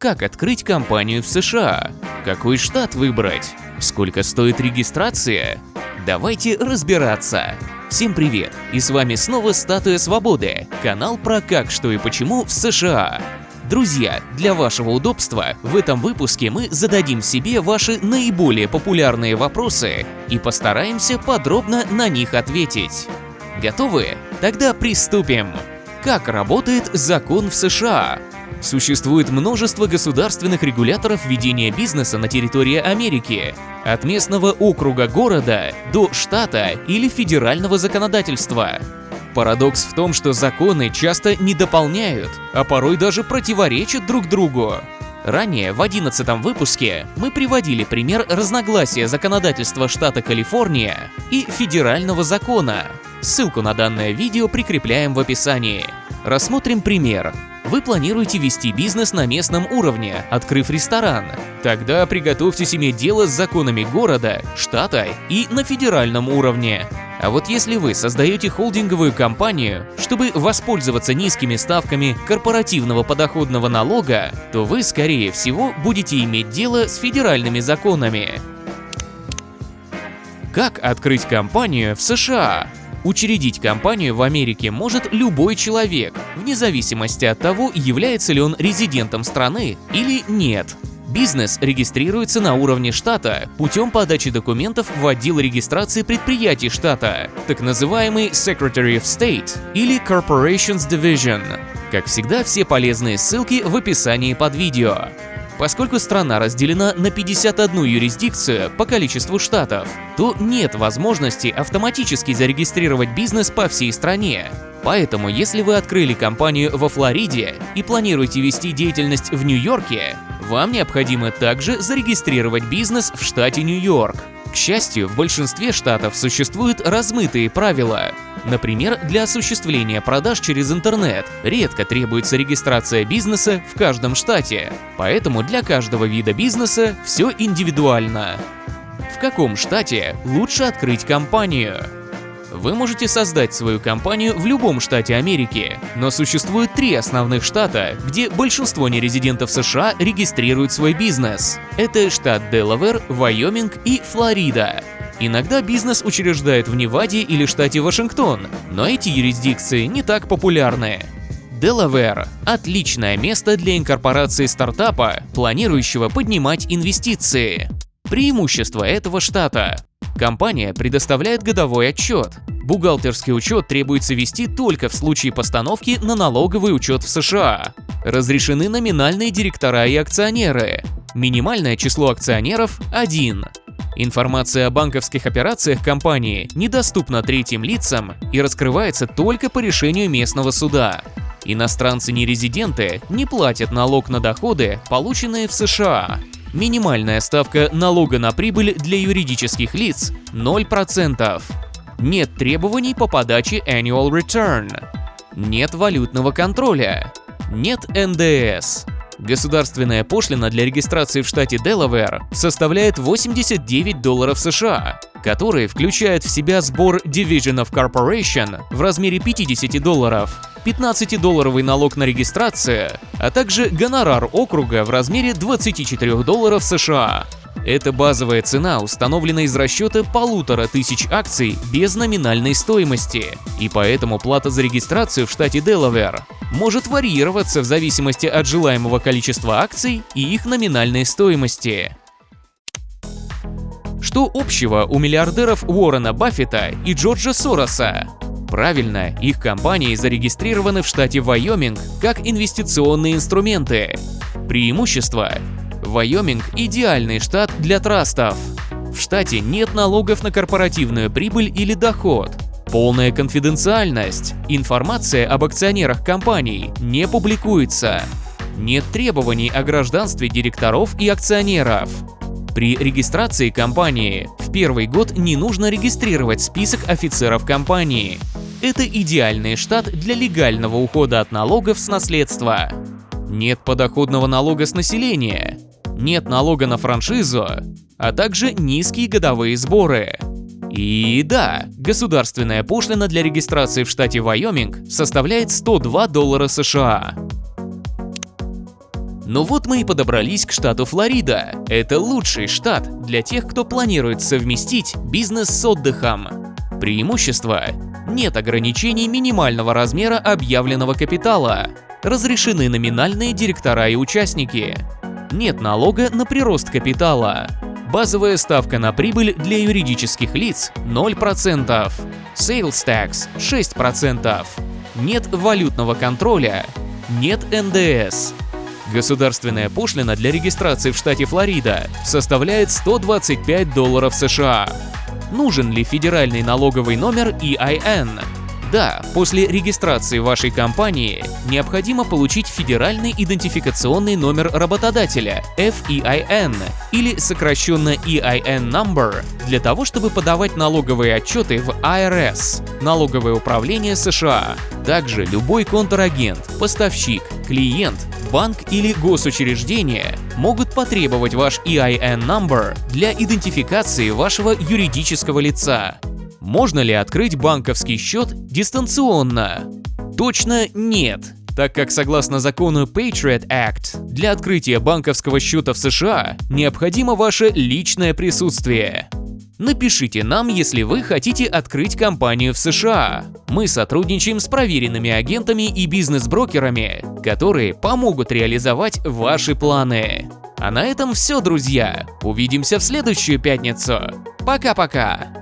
Как открыть компанию в США? Какой штат выбрать? Сколько стоит регистрация? Давайте разбираться. Всем привет! И с вами снова Статуя Свободы, канал про как, что и почему в США. Друзья, для вашего удобства в этом выпуске мы зададим себе ваши наиболее популярные вопросы и постараемся подробно на них ответить. Готовы? Тогда приступим. Как работает закон в США? Существует множество государственных регуляторов ведения бизнеса на территории Америки, от местного округа города до штата или федерального законодательства. Парадокс в том, что законы часто не дополняют, а порой даже противоречат друг другу. Ранее, в 11 выпуске, мы приводили пример разногласия законодательства штата Калифорния и федерального закона. Ссылку на данное видео прикрепляем в описании. Рассмотрим пример. Вы планируете вести бизнес на местном уровне, открыв ресторан. Тогда приготовьтесь иметь дело с законами города, штата и на федеральном уровне. А вот если вы создаете холдинговую компанию, чтобы воспользоваться низкими ставками корпоративного подоходного налога, то вы, скорее всего, будете иметь дело с федеральными законами. Как открыть компанию в США? Учредить компанию в Америке может любой человек, вне зависимости от того, является ли он резидентом страны или нет. Бизнес регистрируется на уровне штата путем подачи документов в отдел регистрации предприятий штата, так называемый Secretary of State или Corporations Division. Как всегда, все полезные ссылки в описании под видео. Поскольку страна разделена на 51 юрисдикцию по количеству штатов, то нет возможности автоматически зарегистрировать бизнес по всей стране. Поэтому, если вы открыли компанию во Флориде и планируете вести деятельность в Нью-Йорке, вам необходимо также зарегистрировать бизнес в штате Нью-Йорк. К счастью, в большинстве штатов существуют размытые правила. Например, для осуществления продаж через интернет редко требуется регистрация бизнеса в каждом штате, поэтому для каждого вида бизнеса все индивидуально. В каком штате лучше открыть компанию? Вы можете создать свою компанию в любом штате Америки, но существует три основных штата, где большинство нерезидентов США регистрируют свой бизнес. Это штат Делавэр, Вайоминг и Флорида. Иногда бизнес учреждают в Неваде или штате Вашингтон, но эти юрисдикции не так популярны. Делавэр – отличное место для инкорпорации стартапа, планирующего поднимать инвестиции. Преимущество этого штата Компания предоставляет годовой отчет. Бухгалтерский учет требуется вести только в случае постановки на налоговый учет в США. Разрешены номинальные директора и акционеры. Минимальное число акционеров – 1. Информация о банковских операциях компании недоступна третьим лицам и раскрывается только по решению местного суда. Иностранцы-нерезиденты не платят налог на доходы, полученные в США. Минимальная ставка налога на прибыль для юридических лиц – 0%. Нет требований по подаче Annual Return. Нет валютного контроля. Нет НДС. Государственная пошлина для регистрации в штате Делавэр составляет 89 долларов США, которые включают в себя сбор Division of Corporation в размере 50 долларов, 15-долларовый налог на регистрацию, а также гонорар округа в размере 24 долларов США. Это базовая цена, установлена из расчета полутора тысяч акций без номинальной стоимости, и поэтому плата за регистрацию в штате Делавэр может варьироваться в зависимости от желаемого количества акций и их номинальной стоимости. Что общего у миллиардеров Уоррена Баффета и Джорджа Сороса? Правильно, их компании зарегистрированы в штате Вайоминг как инвестиционные инструменты. Преимущество. Вайоминг – идеальный штат для трастов. В штате нет налогов на корпоративную прибыль или доход. Полная конфиденциальность. Информация об акционерах компаний не публикуется. Нет требований о гражданстве директоров и акционеров. При регистрации компании в первый год не нужно регистрировать список офицеров компании. Это идеальный штат для легального ухода от налогов с наследства. Нет подоходного налога с населения, нет налога на франшизу, а также низкие годовые сборы. И да, государственная пошлина для регистрации в штате Вайоминг составляет 102 доллара США. Ну вот мы и подобрались к штату Флорида. Это лучший штат для тех, кто планирует совместить бизнес с отдыхом. Преимущество – нет ограничений минимального размера объявленного капитала. Разрешены номинальные директора и участники. Нет налога на прирост капитала. Базовая ставка на прибыль для юридических лиц 0%. Sales tax 6%. Нет валютного контроля. Нет НДС. Государственная пошлина для регистрации в штате Флорида составляет 125 долларов США. Нужен ли федеральный налоговый номер EIN? Да, после регистрации вашей компании необходимо получить федеральный идентификационный номер работодателя FEIN или сокращенно EIN number для того, чтобы подавать налоговые отчеты в IRS, налоговое управление США. Также любой контрагент, поставщик, клиент, банк или госучреждение могут потребовать ваш EIN number для идентификации вашего юридического лица. Можно ли открыть банковский счет дистанционно? Точно нет, так как согласно закону Patriot Act, для открытия банковского счета в США необходимо ваше личное присутствие. Напишите нам, если вы хотите открыть компанию в США. Мы сотрудничаем с проверенными агентами и бизнес-брокерами, которые помогут реализовать ваши планы. А на этом все, друзья. Увидимся в следующую пятницу. Пока-пока.